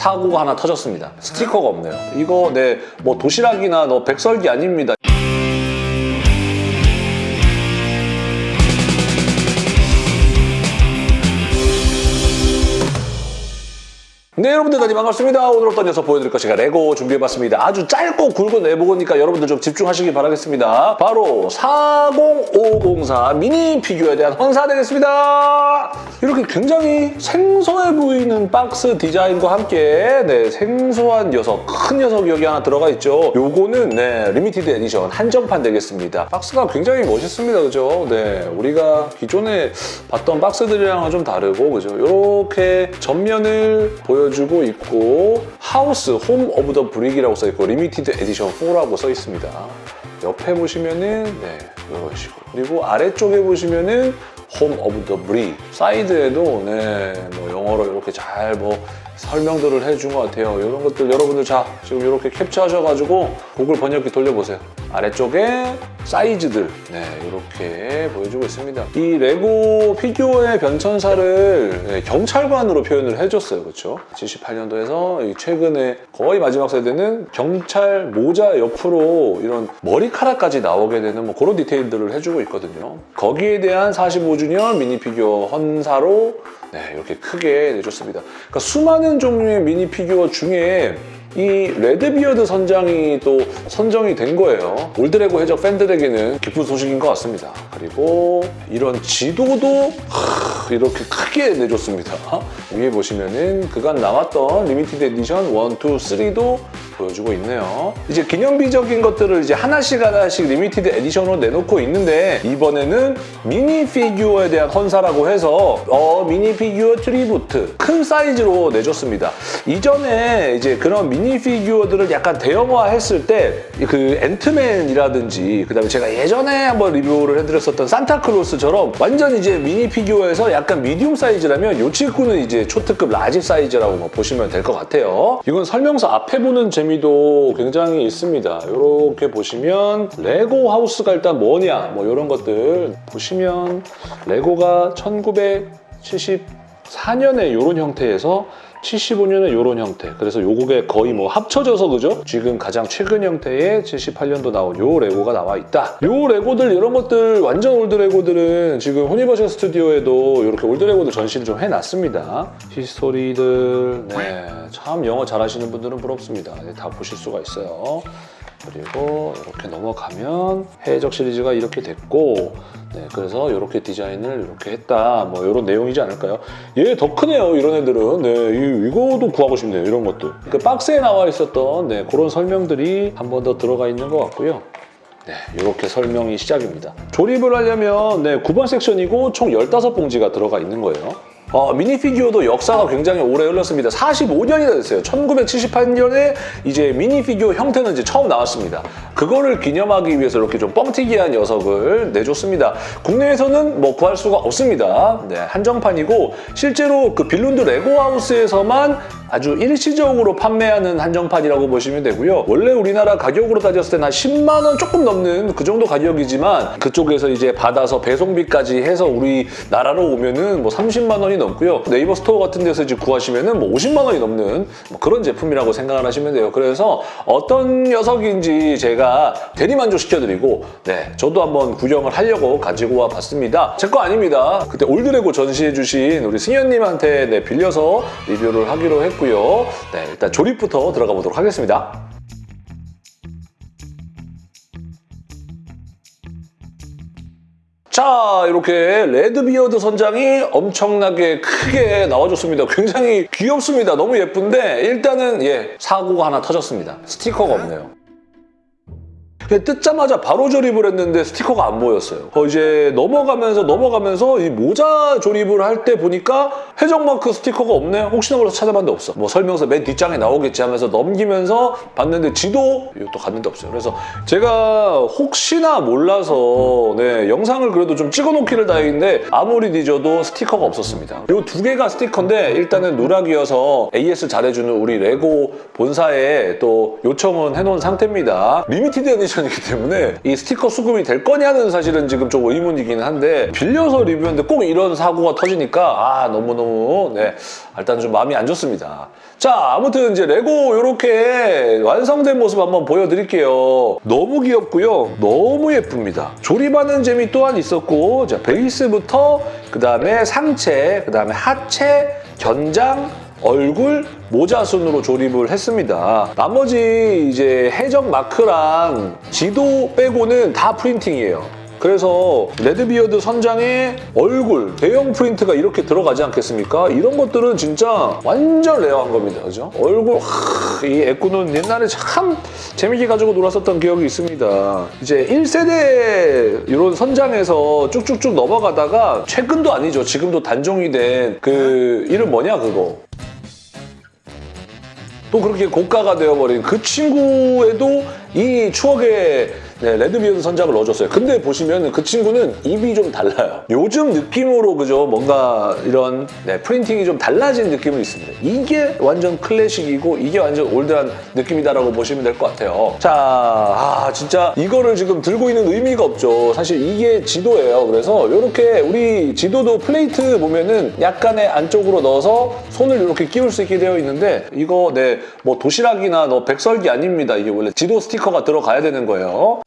사고가 하나 터졌습니다. 스티커가 없네요. 이거 네, 뭐 도시락이나 너 백설기 아닙니다. 네 여러분들 다시 반갑습니다. 오늘 어떤 녀석 보여드릴 것인가 레고 준비해봤습니다. 아주 짧고 굵은 내보고니까 여러분들 좀 집중하시기 바라겠습니다. 바로 40504 미니 피규어에 대한 헌사 되겠습니다. 이렇게 굉장히 생소해 보이는 박스 디자인과 함께 네, 생소한 녀석, 큰 녀석이 여기 하나 들어가 있죠. 요거는 네, limited edition 한정판 되겠습니다. 박스가 굉장히 멋있습니다. 그죠? 네, 우리가 기존에 봤던 박스들이랑은 좀 다르고 그죠? 이렇게 전면을 보여 주고 있고 House Home of the Brick이라고 써있고 limited edition 4라고 써 있습니다. 옆에 보시면은 네, 이런 식으로 그리고 아래쪽에 보시면은 Home of the Brick 사이드에도 네, 뭐 영어로 이렇게 잘 뭐 설명들을 해준 것 같아요. 이런 것들 여러분들 자 지금 이렇게 캡처하셔가지고 구글 번역기 돌려보세요. 아래쪽에 사이즈들 네 이렇게 보여주고 있습니다. 이 레고 피규어의 변천사를 네, 경찰관으로 표현을 해줬어요. 그렇죠? 78년도에서 최근에 거의 마지막 세대는 경찰 모자 옆으로 이런 머리카락까지 나오게 되는 뭐 그런 디테일들을 해주고 있거든요. 거기에 대한 45주년 미니 피규어 헌사로 네, 이렇게 크게 내줬습니다. 그러니까 수많은 종류의 미니 피규어 중에 이 레드비어드 선장이 또 선정이 된 거예요. old 레고 해적 팬들에게는 기쁜 소식인 것 같습니다. 그리고 이런 지도도 하, 이렇게 크게 내줬습니다. 위에 보시면은 그간 나왔던 limited edition 1, 2, 3도 보여주고 있네요. 이제 기념비적인 것들을 이제 하나씩 하나씩 limited edition으로 내놓고 있는데 이번에는 미니 피규어에 대한 헌사라고 해서 어 미니 피규어 tribute 큰 사이즈로 내줬습니다. 이전에 이제 그런 미니 피규어들을 약간 대형화했을 때 그 앤트맨이라든지 그다음에 제가 예전에 한번 리뷰를 해드렸었던 산타클로스처럼 완전 이제 미니 피규어에서 약간 medium 사이즈라면 요 친구는 이제 초특급 large 사이즈라고 뭐 보시면 될 것 같아요. 이건 설명서 앞에 보는 재미도 굉장히 있습니다. 이렇게 보시면 레고 하우스가 일단 뭐냐 뭐 이런 것들 보시면 레고가 1974년에 이런 형태에서 75년에 이런 형태. 그래서 요게 거의 뭐 합쳐져서 그죠? 지금 가장 최근 형태의 78년도 나온 요 레고가 나와 있다. 요 레고들 이런 것들 완전 old 레고들은 지금 후니버셜 스튜디오에도 이렇게 old 레고들 전시를 좀 해놨습니다. 히스토리들 네, 참 영어 잘하시는 분들은 부럽습니다. 네, 다 보실 수가 있어요 그리고 이렇게 넘어가면 해적 시리즈가 이렇게 됐고 네, 그래서 이렇게 디자인을 이렇게 했다. 뭐 이런 내용이지 않을까요? 얘 더 크네요 이런 애들은. 네, 이, 이거도 구하고 싶네요 이런 것들 그 박스에 나와 있었던 네, 그런 설명들이 한 번 더 들어가 있는 것 같고요. 네, 이렇게 설명이 시작입니다. 조립을 하려면 네, 9번 섹션이고 총 15봉지가 들어가 있는 거예요 어, 미니 피규어도 역사가 굉장히 오래 흘렀습니다. 45년이나 됐어요. 1978년에 이제 미니 피규어 형태는 이제 처음 나왔습니다. 그거를 기념하기 위해서 이렇게 좀 뻥튀기한 녀석을 내줬습니다. 국내에서는 뭐 구할 수가 없습니다. 네, 한정판이고 실제로 그 빌룬드 레고하우스에서만 아주 일시적으로 판매하는 한정판이라고 보시면 되고요. 원래 우리나라 가격으로 따졌을 때는 한 10만 원 조금 넘는 그 정도 가격이지만 그쪽에서 이제 받아서 배송비까지 해서 우리나라로 오면은 뭐 30만 원이 넘고요. 네이버 스토어 같은 데서 이제 구하시면은 뭐 50만 원이 넘는 뭐 그런 제품이라고 생각을 하시면 돼요. 그래서 어떤 녀석인지 제가 대리만족 시켜드리고 네 저도 한번 구경을 하려고 가지고 와 봤습니다. 제 거 아닙니다. 그때 old 레고 전시해주신 우리 승현님한테 네, 빌려서 리뷰를 하기로 했고 고요 네, 일단 조립부터 들어가 보도록 하겠습니다. 자 이렇게 레드비어드 선장이 엄청나게 크게 나와줬습니다. 굉장히 귀엽습니다. 너무 예쁜데 일단은 예 사고가 하나 터졌습니다. 스티커가 없네요. 뜯자마자 바로 조립을 했는데 스티커가 안 보였어요. 어, 이제 넘어가면서 넘어가면서 이 모자 조립을 할 때 보니까 해적마크 스티커가 없네? 혹시나 몰라서 찾아봤는데 없어. 뭐 설명서 맨 뒷장에 나오겠지 하면서 넘기면서 봤는데 지도 이것도 갔는데 없어요. 그래서 제가 혹시나 몰라서 네, 영상을 그래도 좀 찍어놓기를 다행인데 아무리 뒤져도 스티커가 없었습니다. 이 두 개가 스티커인데 일단은 누락이어서 AS 잘해주는 우리 레고 본사에 또 요청은 해놓은 상태입니다. limited edition 컬렉션이기 때문에 이 스티커 수급이 될 거냐는 사실은 지금 좀 의문이긴 한데 빌려서 리뷰했는데 꼭 이런 사고가 터지니까 아 너무너무 네 일단 좀 마음이 안 좋습니다. 자 아무튼 이제 레고 이렇게 완성된 모습 한번 보여드릴게요. 너무 귀엽고요. 너무 예쁩니다. 조립하는 재미 또한 있었고 자 베이스부터 그 다음에 상체, 그 다음에 하체, 견장, 얼굴, 모자 순으로 조립을 했습니다. 나머지 이제 해적 마크랑 지도 빼고는 다 printing이에요. 그래서 레드비어드 선장에 얼굴, 대형 프린트가 이렇게 들어가지 않겠습니까? 이런 것들은 진짜 완전 rare한 겁니다. 그죠? 얼굴, 하, 이 애꾸는 옛날에 참 재밌게 가지고 놀았었던 기억이 있습니다. 이제 1세대 이런 선장에서 쭉쭉쭉 넘어가다가 최근도 아니죠. 지금도 단종이 된 그 이름 뭐냐 그거? 또 그렇게 고가가 되어버린 그 친구에도 이 추억의 네, 레드비어드 선장을 넣어줬어요. 근데 보시면 그 친구는 입이 좀 달라요. 요즘 느낌으로 그죠? 뭔가 이런 네, printing이 좀 달라진 느낌은 있습니다. 이게 완전 클래식이고 이게 완전 old한 느낌이다라고 보시면 될 것 같아요. 자, 아 진짜 이거를 지금 들고 있는 의미가 없죠. 사실 이게 지도예요. 그래서 이렇게 우리 지도도 플레이트 보면은 약간의 안쪽으로 넣어서 손을 이렇게 끼울 수 있게 되어 있는데 이거 네, 뭐 도시락이나 너 백설기 아닙니다. 이게 원래 지도 스티커가 들어가야 되는 거예요.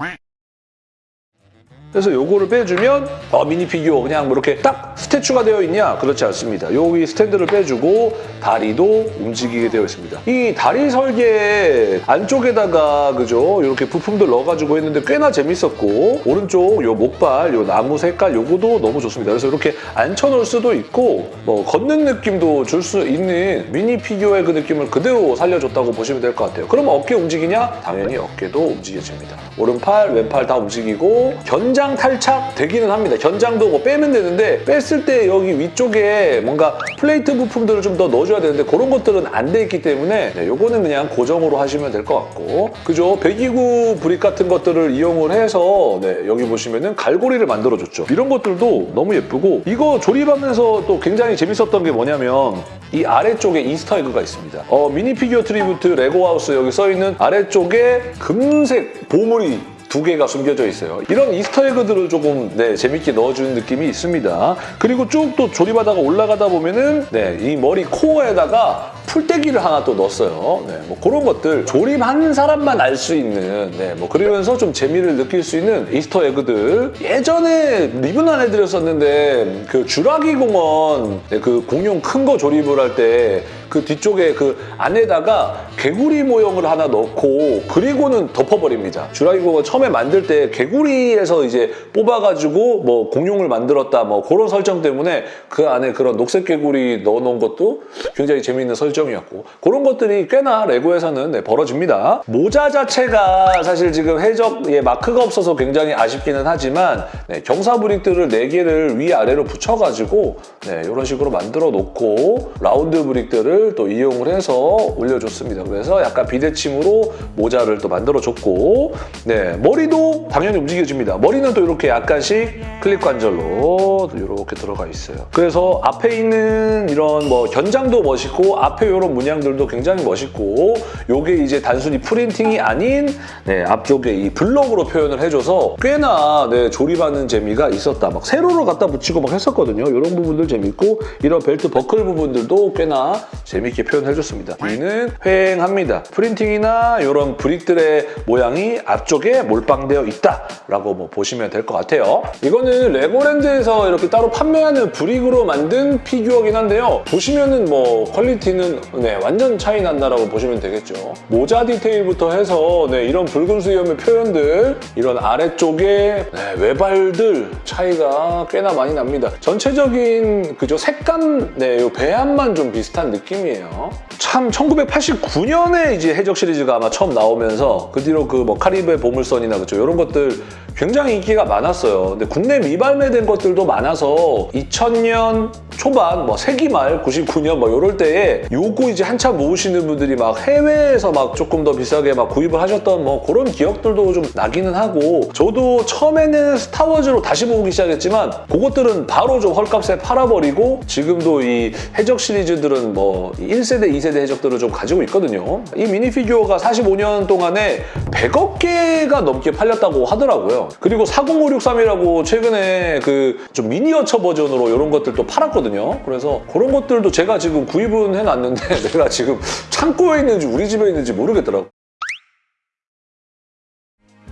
그래서 요거를 빼주면 어, 미니 피규어 그냥 뭐 이렇게 딱 statue가 되어 있냐? 그렇지 않습니다. 여기 스탠드를 빼주고 다리도 움직이게 되어 있습니다. 이 다리 설계 안쪽에다가 그죠? 이렇게 부품들 넣어가지고 했는데 꽤나 재밌었고 오른쪽 요 목발, 요 나무 색깔 요거도 너무 좋습니다. 그래서 이렇게 앉혀놓을 수도 있고 뭐 걷는 느낌도 줄 수 있는 미니 피규어의 그 느낌을 그대로 살려줬다고 보시면 될 것 같아요. 그럼 어깨 움직이냐? 당연히 어깨도 움직여집니다. 오른팔, 왼팔 다 움직이고 견장 탈착 되기는 합니다. 견장도 뭐 빼면 되는데 뺐을 때 여기 위쪽에 뭔가 플레이트 부품들을 좀 더 넣어줘야 되는데 그런 것들은 안 돼 있기 때문에 네, 요거는 그냥 고정으로 하시면 될 것 같고 그죠? 배기구 brick 같은 것들을 이용을 해서 네, 여기 보시면은 갈고리를 만들어줬죠. 이런 것들도 너무 예쁘고 이거 조립하면서 또 굉장히 재밌었던 게 뭐냐면 이 아래쪽에 Easter egg가 있습니다. 어, 미니 피규어 tribute 레고하우스 여기 써있는 아래쪽에 금색 보물이 두 개가 숨겨져 있어요. 이런 이스터 에그들을 조금 네, 재밌게 넣어주는 느낌이 있습니다. 그리고 쭉 또 조립하다가 올라가다 보면은 네, 이 머리 코어에다가 풀떼기를 하나 또 넣었어요. 네, 뭐 그런 것들 조립한 사람만 알 수 있는 네, 뭐 그러면서 좀 재미를 느낄 수 있는 이스터 에그들 예전에 리뷰는 안 해드렸었는데 그 주라기 공원 네, 그 공룡 큰 거 조립을 할 때 그 뒤쪽에 그 안에다가 개구리 모형을 하나 넣고 그리고는 덮어버립니다. 주라기 공원 처음에 만들 때 개구리에서 이제 뽑아가지고 뭐 공룡을 만들었다 뭐 그런 설정 때문에 그 안에 그런 녹색 개구리 넣어놓은 것도 굉장히 재미있는 설정 이었고 그런 것들이 꽤나 레고에서는 네, 벌어집니다. 모자 자체가 사실 지금 해적에 마크가 없어서 굉장히 아쉽기는 하지만 네, 경사 브릭들을 4개를 위아래로 붙여가지고 네, 이런 식으로 만들어 놓고 라운드 브릭들을 또 이용을 해서 올려줬습니다. 그래서 약간 비대칭으로 모자를 또 만들어줬고 네, 머리도 당연히 움직여집니다. 머리는 또 이렇게 약간씩 클립 관절로 이렇게 들어가 있어요. 그래서 앞에 있는 이런 뭐 견장도 멋있고 앞에 이런 문양들도 굉장히 멋있고 이게 이제 단순히 printing이 아닌 네, 앞쪽에 이 블록으로 표현을 해줘서 꽤나 네, 조립하는 재미가 있었다. 막 세로로 갖다 붙이고 막 했었거든요. 이런 부분들 재밌고 이런 벨트 버클 부분들도 꽤나 재밌게 표현해줬습니다. 뒤는 휑합니다. printing이나 이런 brick들의 모양이 앞쪽에 몰빵되어 있다라고 뭐 보시면 될 것 같아요. 이거는 레고랜드에서 이렇게 따로 판매하는 brick으로 만든 피규어긴 한데요. 보시면은 뭐 퀄리티는 네, 완전 차이 난다라고 보시면 되겠죠. 모자 디테일부터 해서 네, 이런 붉은 수염의 표현들 이런 아래쪽에 네, 외발들 차이가 꽤나 많이 납니다. 전체적인 그죠 색감 네, 요 배합만 좀 비슷한 느낌이에요. 참 1989년에 이제 해적 시리즈가 아마 처음 나오면서 그 뒤로 그 뭐 카리브의 보물선이나 그죠 이런 것들 굉장히 인기가 많았어요. 근데 국내 미발매된 것들도 많아서 2000년 초반 뭐 세기말 99년 뭐 이럴 때에 요거 이제 한참 모으시는 분들이 막 해외에서 막 조금 더 비싸게 막 구입을 하셨던 뭐 그런 기억들도 좀 나기는 하고 저도 처음에는 스타워즈로 다시 모으기 시작했지만 그것들은 바로 좀 헐값에 팔아버리고 지금도 이 해적 시리즈들은 뭐 1세대, 2세대 해적들을 좀 가지고 있거든요. 이 미니피규어가 45년 동안에 100억 개가 넘게 팔렸다고 하더라고요. 그리고 40563이라고 최근에 그 좀 미니어처 버전으로 이런 것들도 팔았거든요. 그래서 그런 것들도 제가 지금 구입은 해놨는데 내가 지금 창고에 있는지 우리 집에 있는지 모르겠더라고.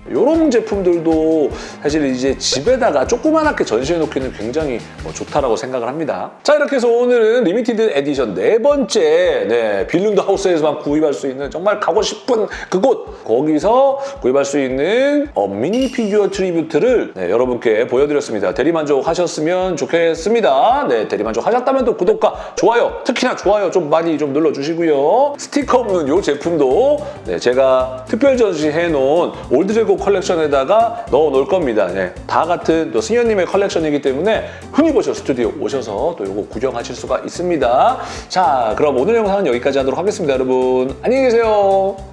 이런 제품들도 사실 이제 집에다가 조그만하게 전시해놓기는 굉장히 뭐 좋다라고 생각을 합니다. 자 이렇게 해서 오늘은 limited edition 네 번째 네, 빌룬드 하우스에서만 구입할 수 있는 정말 가고 싶은 그곳 거기서 구입할 수 있는 어, 미니 피규어 tribute를 네, 여러분께 보여드렸습니다. 대리만족 하셨으면 좋겠습니다. 네, 대리만족 하셨다면 또 구독과 좋아요 특히나 좋아요 좀 많이 좀 눌러주시고요. 스티커 없는 이 제품도 네, 제가 특별 전시해놓은 old 레고 컬렉션에다가 넣어 놓을 겁니다. 네, 다 같은 또 승현님의 컬렉션이기 때문에 흔히 보셔 스튜디오 오셔서 또 이거 구경하실 수가 있습니다. 자, 그럼 오늘 영상은 여기까지 하도록 하겠습니다, 여러분. 안녕히 계세요.